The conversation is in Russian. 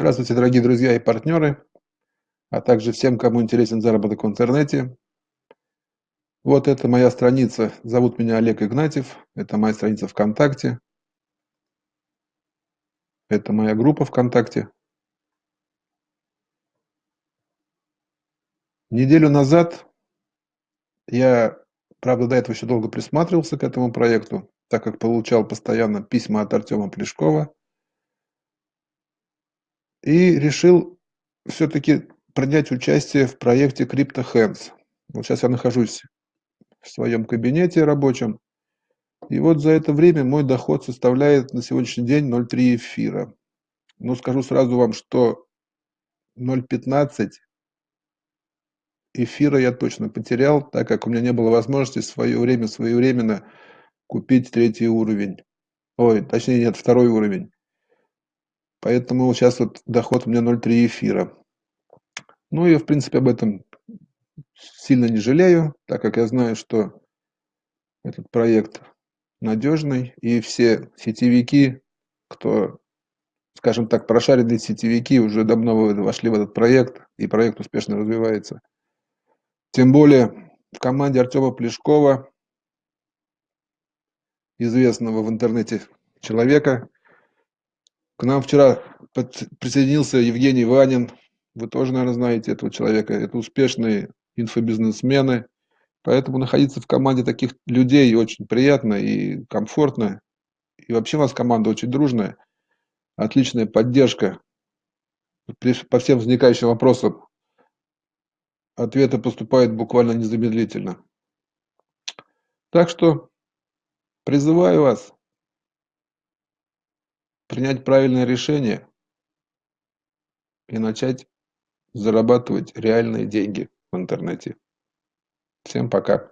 Здравствуйте, дорогие друзья и партнеры, а также всем, кому интересен заработок в интернете. Вот это моя страница. Зовут меня Олег Игнатьев. Это моя страница ВКонтакте. Это моя группа ВКонтакте. Неделю назад я, правда, до этого еще долго присматривался к этому проекту, так как получал постоянно письма от Артема Плешкова и решил все-таки принять участие в проекте CryptoHands. Вот сейчас я нахожусь в своем кабинете рабочем, и вот за это время мой доход составляет на сегодняшний день 0,3 эфира. Но скажу сразу вам, что 0,15 эфира я точно потерял, так как у меня не было возможности в свое время своевременно купить третий уровень. Ой, точнее нет, второй уровень. Поэтому сейчас вот доход у меня 0,3 эфира. Ну, я, в принципе, об этом сильно не жалею, так как я знаю, что этот проект надежный, и все сетевики, кто, скажем так, прошаренные сетевики, уже давно вошли в этот проект, и проект успешно развивается. Тем более в команде Артема Плешкова, известного в интернете человека, к нам вчера присоединился Евгений Ванин. Вы тоже, наверное, знаете этого человека. Это успешные инфобизнесмены. Поэтому находиться в команде таких людей очень приятно и комфортно. И вообще у нас команда очень дружная. Отличная поддержка. По всем возникающим вопросам ответы поступают буквально незамедлительно. Так что призываю вас принять правильное решение и начать зарабатывать реальные деньги в интернете. Всем пока.